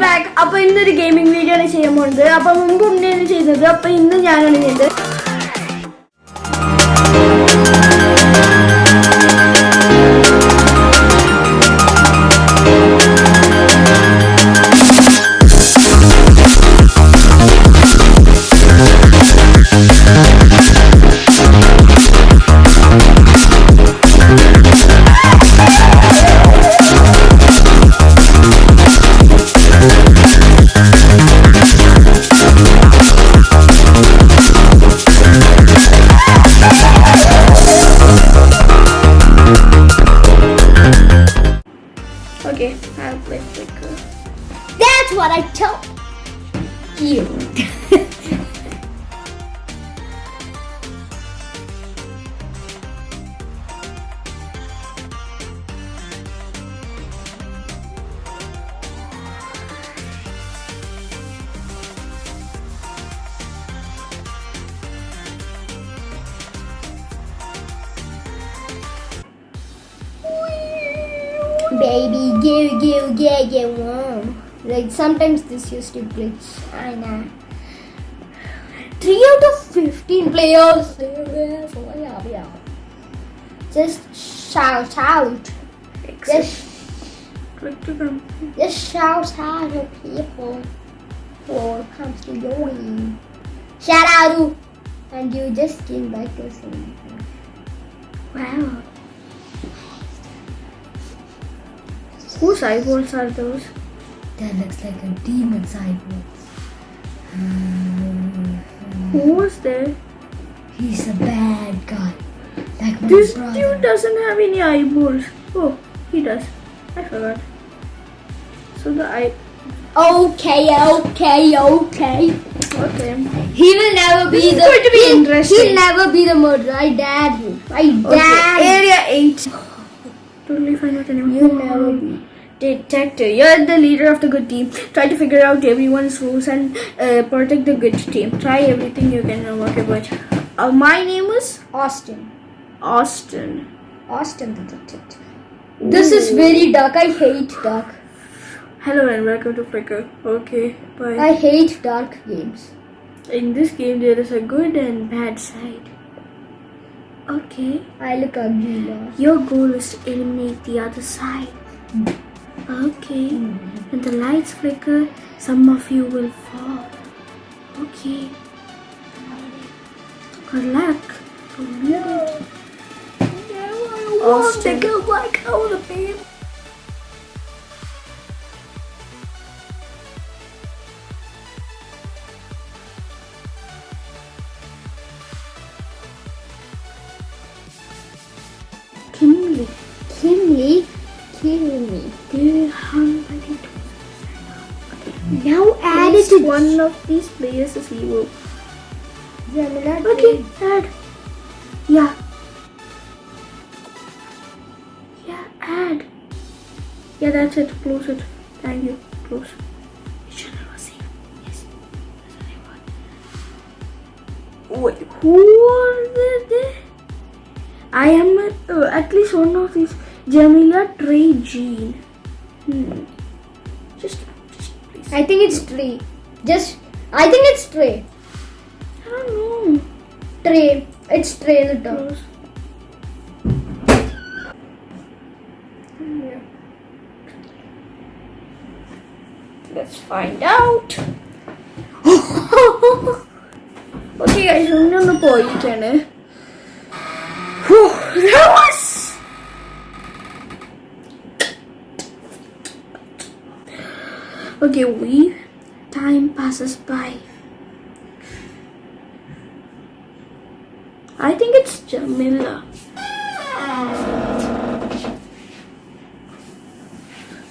Back അപ്പൊ ഇന്നൊരു gaming video ആണ് ചെയ്യാൻ പോകുന്നത് അപ്പൊ മുമ്പ് ഉണ്ണിയാണ് ചെയ്യുന്നത് അപ്പൊ ഇന്ന് ഞാനാണ് ചെയ്യുന്നത് Baby, give, give, get, get warm. Like sometimes this used to glitch. I know. Three out of fifteen players. Yeah, yeah. Just shout out. Just, just shout out to people who comes to join. Shout out. And you just came back to sing. Wow. Whose eyeballs are those? That looks like a demon's eyeball. Hmm. Who was there? He's a bad guy. Like This brother. dude doesn't have any eyeballs. Oh, he does. I forgot. So the eye. Okay, okay, okay. Okay. He will never be This is the. going to be interesting. He'll never be the murderer. I dare you. I dare Okay. Area 8. Totally fine with anyone. You'll never be. Detective, you're the leader of the good team. Try to figure out everyone's rules and uh, protect the good team. Try everything you can work about. Uh, my name is Austin. Austin. Austin the detective. This is very dark. I hate dark. Hello and welcome to Flicker. Okay, bye. I hate dark games. In this game, there is a good and bad side. Okay. I look ugly now. Your goal is to eliminate the other side. Okay. When the lights flicker, some of you will fall. Okay. Good luck. No. Austin. go back out of it. Kimberly. One of these players is evil. Jamila. Okay, add. Yeah. Yeah, add. Yeah, that's it. Close it. Thank you. Close. Channel was safe. Yes. Wait, who are they? I am at, uh, at least one of these. Jamila Trey Jean. Hmm. Just, just please. I think it's tree. Just, I think it's tray. I don't know. Tray, It's Trey Litter. Yeah. Let's find out. okay guys, remember going to you can eh? that was Okay, we time passes by. I think it's Jamila.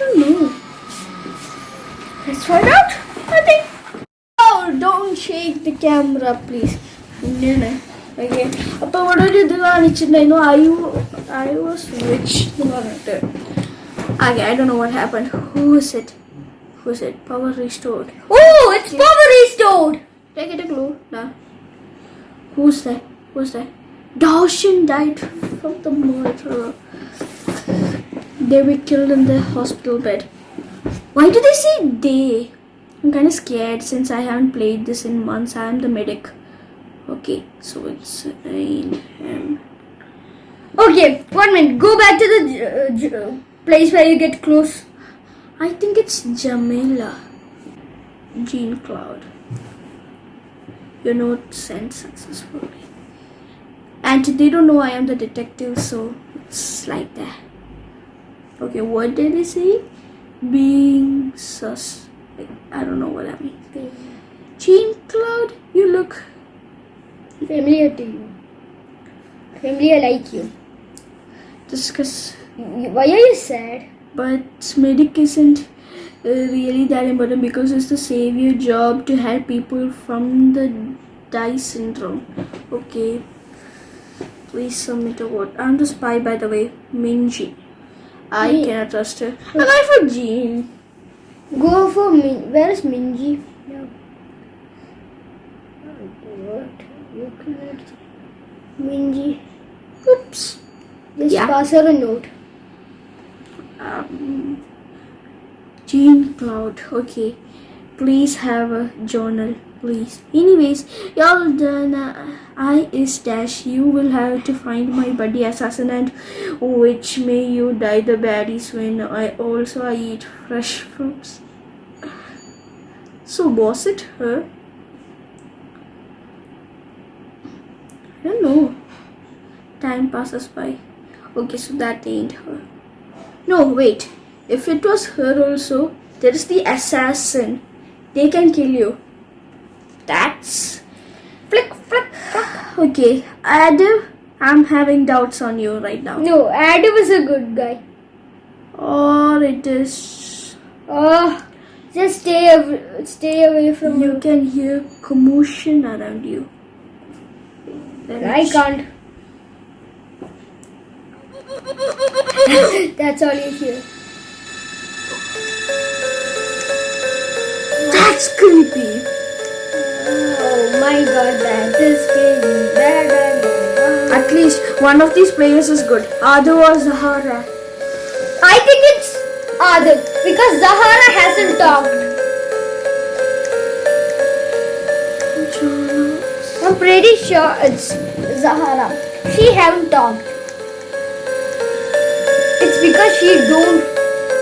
Oh no. Let's find out. I think. Oh, don't shake the camera, please. No, no. Okay. அப்போ உடனே இதில் I I I was rich Okay, I don't know what happened. Who is it? Who it? Power restored. Oh, it's power restored. Did I get a clue? No. Who's that? Who's that? Darshan died from the murder. They were killed in the hospital bed. Why do they say they? I'm kind of scared since I haven't played this in months. I am the medic. Okay, so it's him. Okay, one minute. Go back to the uh, place where you get close. I think it's Jamila. Jean Claude. Your note sent successfully. And they don't know I am the detective, so it's like that. Okay, what did they say? Being sus. I don't know what that means. Jean Claude, you look. Familiar to you. Familiar like you. Discuss. Why are you sad? But medic isn't uh, really that important because it's the savior job to help people from the die syndrome. Okay. Please submit a vote. I'm the spy, by the way. Minji. I Me. cannot trust her. And I for Jean. Go for Min. Where is Minji? No. What? You cannot. Minji. Oops. Just Yeah. pass her a note. Um, Jean Claude. Okay. Please have a journal, please. Anyways, y'all done. Uh, I is dash. You will have to find my buddy assassin and which may you die the baddies when I also I eat fresh fruits. So was it her? I don't know. Time passes by. Okay, so that ain't her. No, wait. If it was her also, there is the assassin. They can kill you. That's flick, flick, flick. Okay, Adam, I'm having doubts on you right now. No, Adam is a good guy. Or it is. Oh, just stay away, stay away from You can hear commotion around you. Then I can't. That's all you hear. That's creepy. Oh my god, that is crazy. That, that, that. At least one of these players is good. Other was Zahara. I think it's Adil because Zahara hasn't talked. I'm pretty sure it's Zahara. She haven't talked. Because she don't.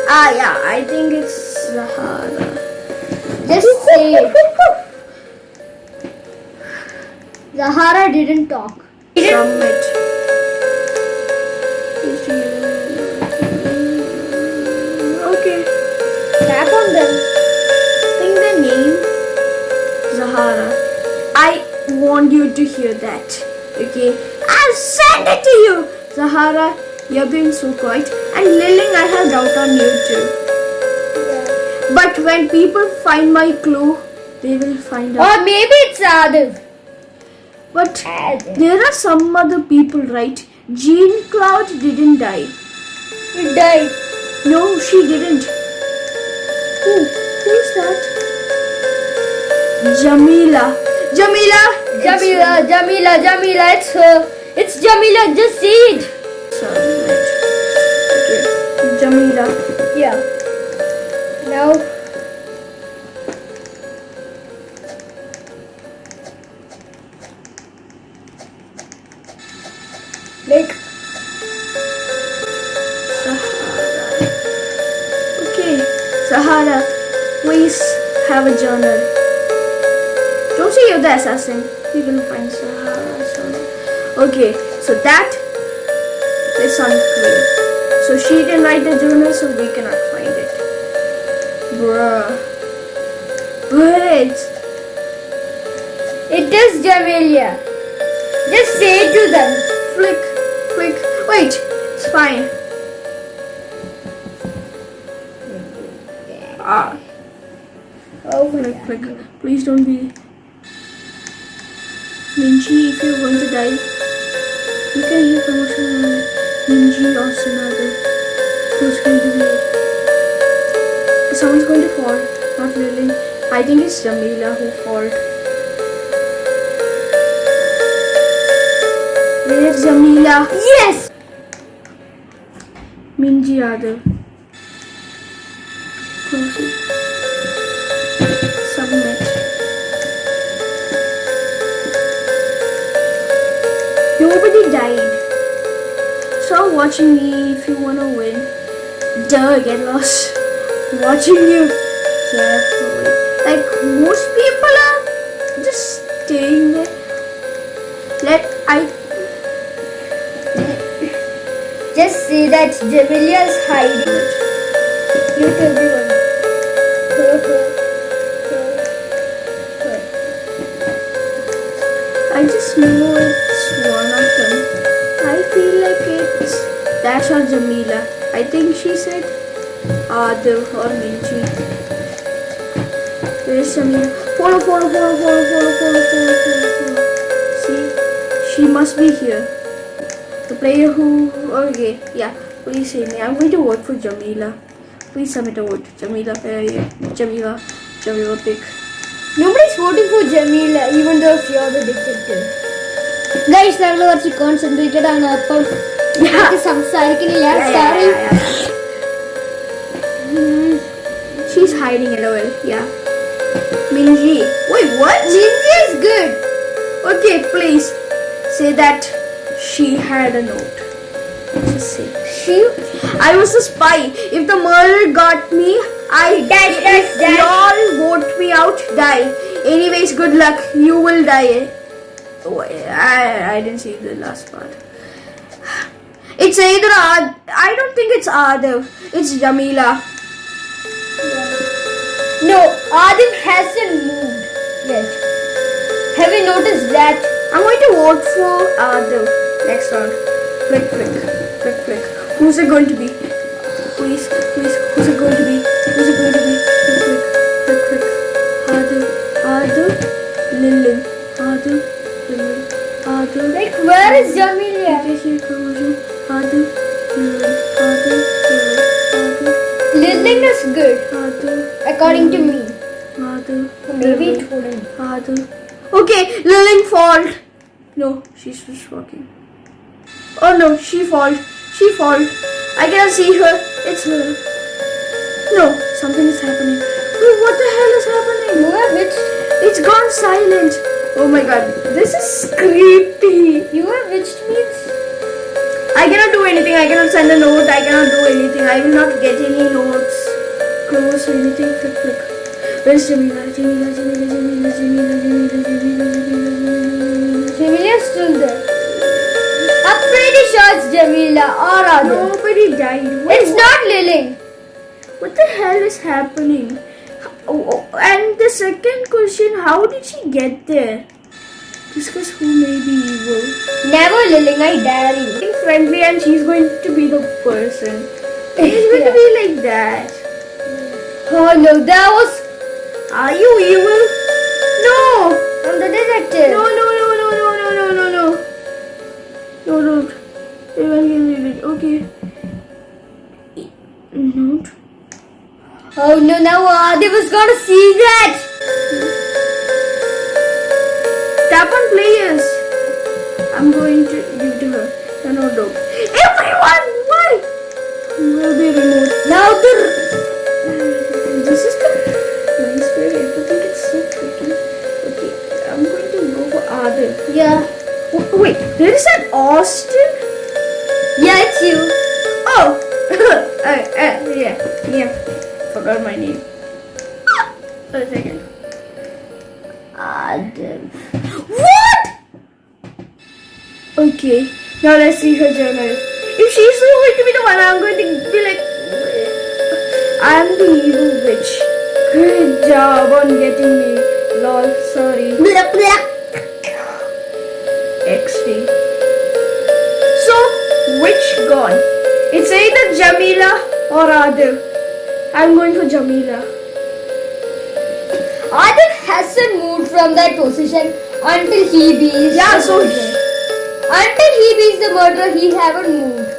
Ah, yeah, I think it's Zahara. Just say. Zahara didn't talk. Submit. Okay. Tap on them. think the name Zahara. I want you to hear that. Okay. I'll send it to you. Zahara, you're being so quiet. And Liling, I have doubt on you too. But when people find my clue, they will find out. Or maybe it's Adil. But Adil. there are some other people, right? Jean Claude didn't die. He died. No, she didn't. Who? Who is that? Jamila. Jamila. Jamila, Jamila, Jamila, it's her. It's Jamila, just say it. Jamila. Yeah. Now. Like, Sahara. Okay. Sahara, please have a journal. Don't say you're the assassin. We will find Sahara. journal. Okay, so that is unclear. So she didn't write the journal, so we cannot find it. Bruh. Wait. it is Jamila. Just say it to them. Flick, flick. Wait, it's fine. Ah, Oh flick, flick. Please don't be. Minji, if you're going to die, you can hear commotion Minji or Sinada. Who's going to be? Someone's going to fall. Not really. I think it's Jamila who fought. Where's Jamila? Yes! Minji Yadav. Submit. Nobody died. Stop watching me if you wanna win. Duh, get lost. Watching you carefully. Like most people are just staying there. Let I Just see that Jamilia's hiding. Look everyone. I just know it's Dash or Jamila. I think she said Adav or Minji. Where's Jamila? Follow, follow, follow, follow, follow, follow, follow, follow, follow. See, she must be here. The player who. Okay, yeah. Please say me. I'm going to vote for Jamila. Please submit a vote. Jamila, uh, yeah. Jamila, Jamila pick. Nobody's voting for Jamila, even though you're the detective. Guys, ഞങ്ങൾ കുറച്ച് concentrated ആണ് അപ്പം ഞങ്ങൾക്ക് സംസാരിക്കുന്നില്ല sorry She's hiding LOL. Yeah. Minji. Wait, what? Ninja is good. Okay, please say that she had a note. Just say. She I was a spy. If the murderer got me, I Dash, if dash, dash. y'all vote me out, die. Anyways, good luck. You will die. Oh, I, I didn't see the last part. It's either Ad. I don't think it's Adav. It's Jamila. no, Adil hasn't moved yet. Have you noticed that? I'm going to vote for Adav next round. Flick, flick, flick, flick. Who's it going to be? Please, please, who's it going to be? Who's it going to be? Flick, flick, flick, flick. Adav, Adav, Lilin. Adav, Lilin. Adav. Like, where is Jamila? According to me. Adav, Maybe it wouldn't. Okay, Lilin fault. No, she's just walking. Oh no, she fault. She fault. I cannot see her. It's her. No, something is happening. Wait, what the hell is happening? You are witched. It's gone silent. Oh my god, this is creepy. You are witched me. I cannot do anything. I cannot send a note. I cannot do anything. I will not get any notes. Close or anything. Flick, flick. Where's Jamila? Jamila, Jamila, Jamila, Jamila, Jamila, Jamila, Jamila, Jamila. Jamila is still there. I'm pretty sure it's Jamila or Adil. Nobody died. Wait, It's not Lilling. What the hell is happening? Oh, oh, and the second question, how did she get there? Discuss who may be evil. Never Lilling, I dare you. Being friendly and she's going to be the person. She's going to be like that. Oh no, that was Are you evil? No! I'm the detective. No, no, no, no, no, no, no, no, no. No, no. Even he read it. Okay. Note. Oh no, now uh, Adil was gonna see that. Tap on players. I'm going to give to her. No, no, no. Everyone! Why? Will be removed. Now the now let's see her journal. If she's going to be the one, I'm going to be like, I'm the evil witch. Good job on getting me. Lol, sorry. Blah, blah. XP. So, which gone? It's either Jamila or Adil. I'm going for Jamila. Adil hasn't moved from that position until he beats Yeah, so murderer. Until he beats the murderer, he haven't moved.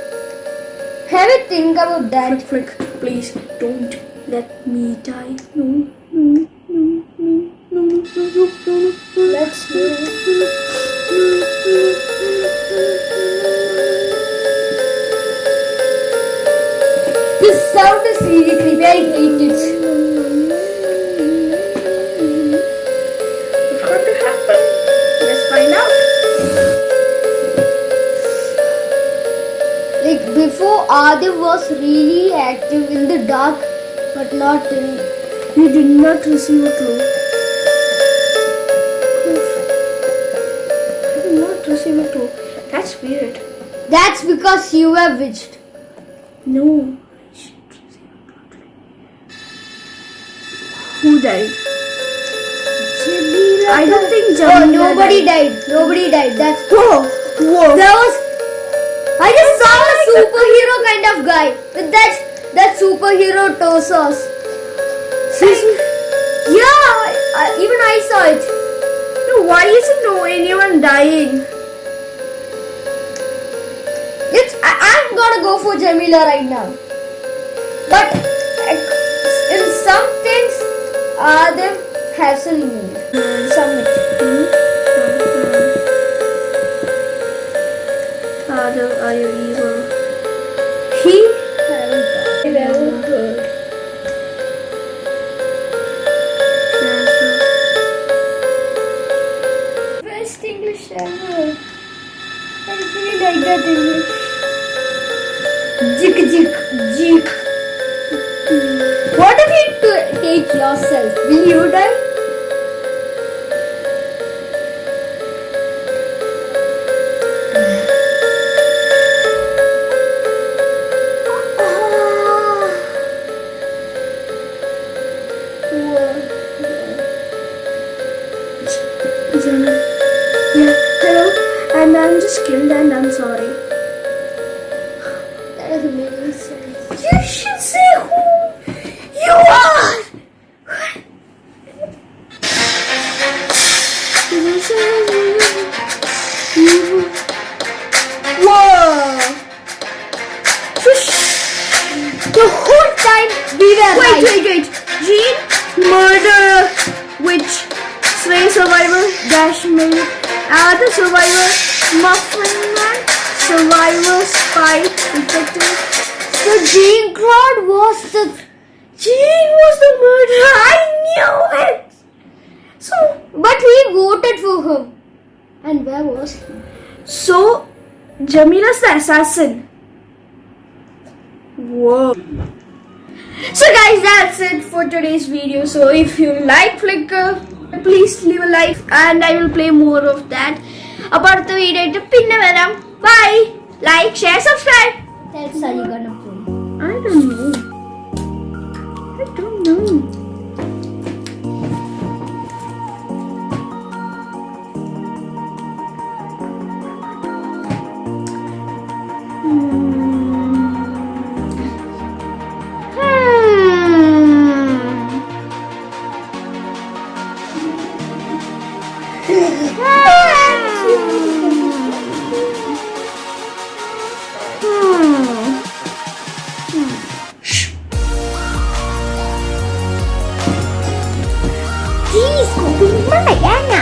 Have a think about that. Flick, flick, please don't let me die. No, no, no, no, no, no, no, no, no, no. Let's move. This sound is really creepy. I hate it. Adiv was really active in the dark, but not in. He did not receive a clue. I did not receive a clue. That's weird. That's because you were witched. No. Who died? I don't think oh, Jamila oh, nobody died. died. Nobody died. That's oh, whoa, whoa. There was. I just saw superhero kind of guy with that that superhero torsos. Yeah, I, even I saw it. No, why isn't no anyone dying? It's I, I'm gonna go for Jamila right now. But in some things, uh, they hasn't moved. Submit. Father, are you evil? He. Best English ever. I really like that English. Jik jik jik. What if you take yourself? Will you die? Just killed and I'm sorry. Survivor, muffin man, survivor, spy, detective. The Jean Claude was the Jean was the murderer. I knew it. So, but we voted for him. And where was he? so Jamila's the assassin. Whoa. So guys, that's it for today's video. So if you like Flicker, please leave a like and I will play more of that. അടുത്ത video ആയിട്ട് പിന്നെ വരാം. By like share subscribe mất mày á nè